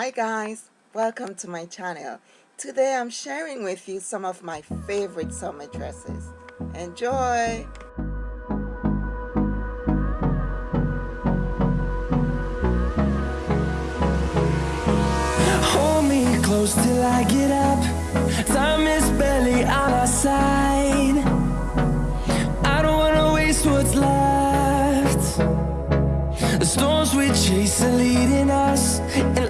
hi guys. Welcome to my channel. Today i'm sharing with you some of my favorite summer dresses. Enjoy! Hold me close till i get up. Time is barely on our side. I don't want to waste what's left. The storms we chase are leading us and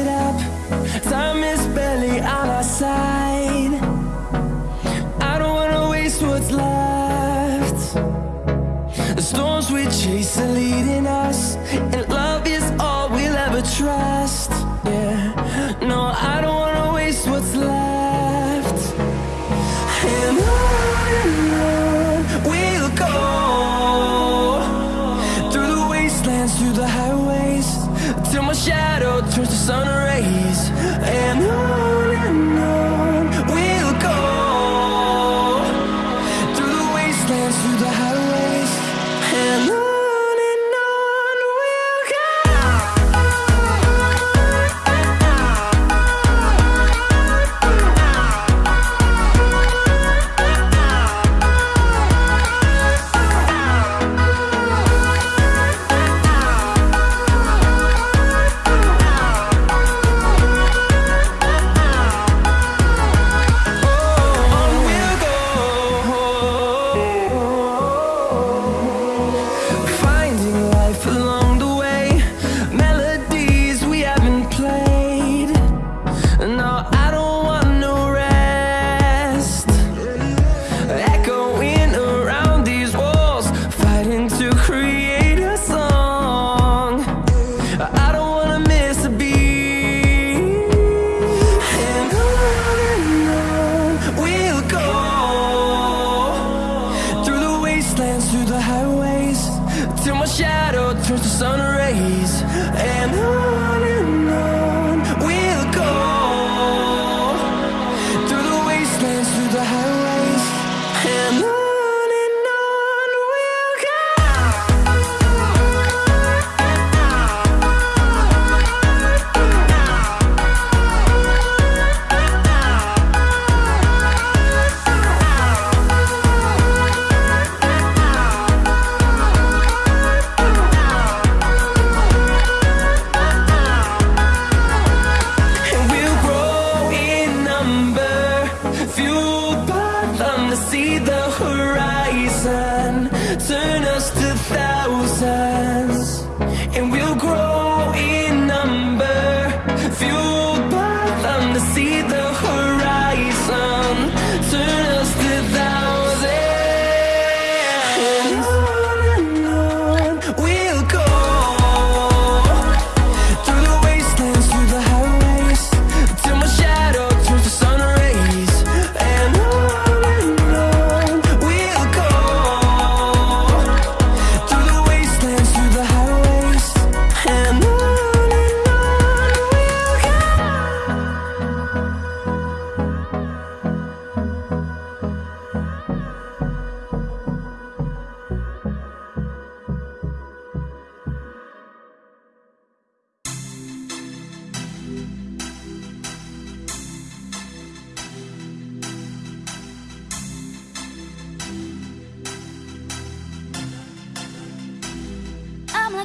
it up. Time is barely on our side. I don't wanna waste what's left. The storms we chase are leading us And love is all we'll ever trust. Yeah, no, I don't wanna waste what's left. 在海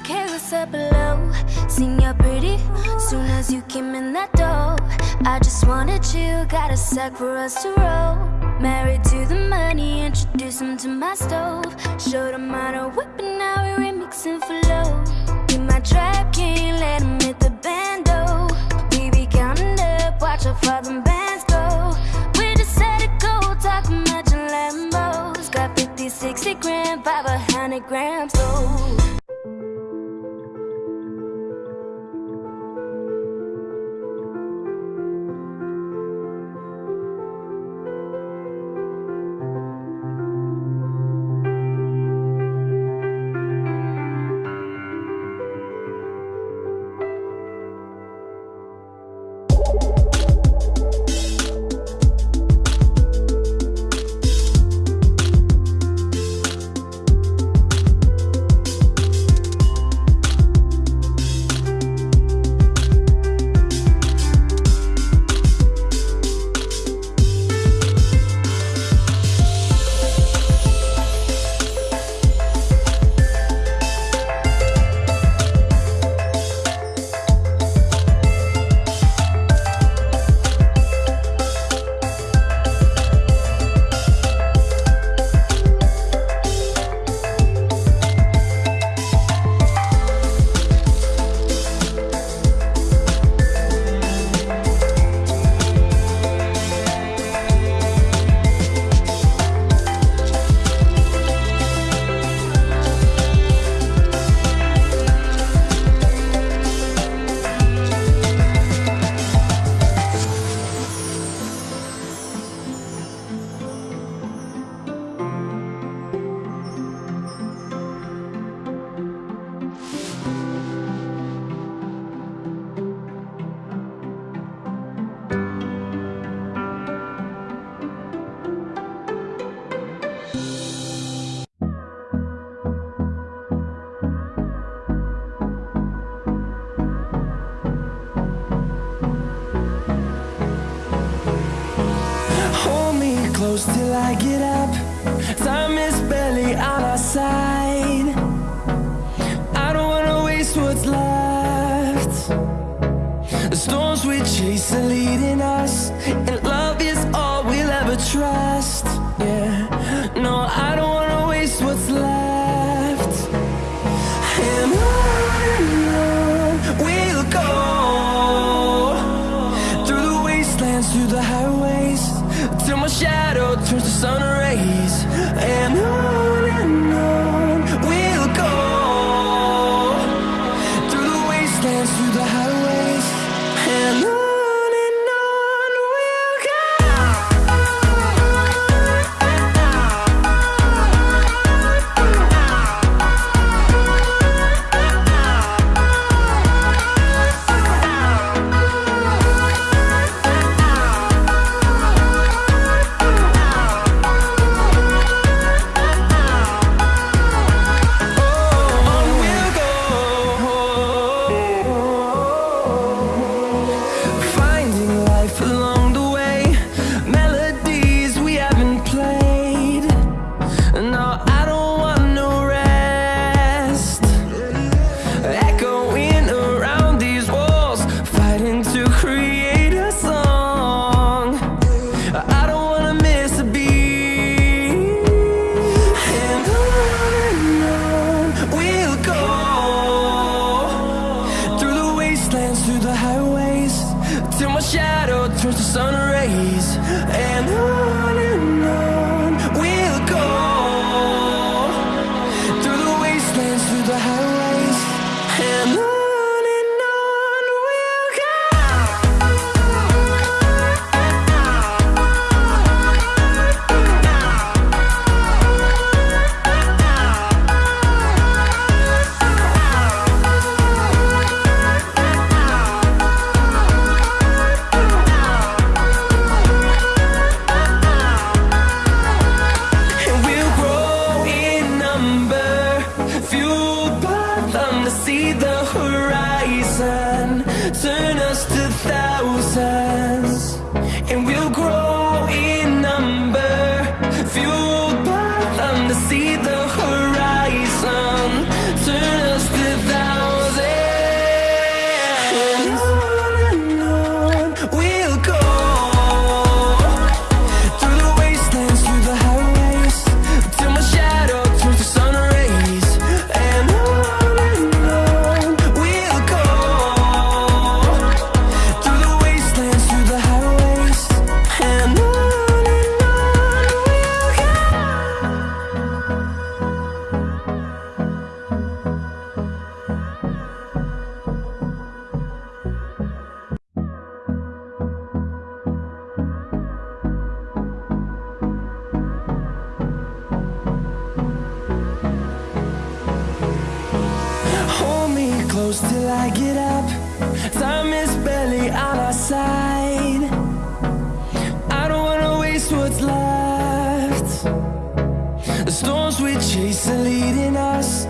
carousel below. Sing you're pretty. Soon as you came in that door, I just wanted you. Got a sack for us to roll. Married to the money, introduce him to my stove. Showed him how to whip, and now we're remixing for low. Be my trap king, let him hit the bando. Baby, counting up, watch how far them bands go. We just set it go, talk much in Lambos. Got 50, 60 grand, 500 grams, oh. Close till I get up. Time is barely on our side. I don't wanna waste what's left. The storms we chase are leading us, close till I get up. Time is barely on our side. I don't wanna waste what's left. The storms we chase are leading us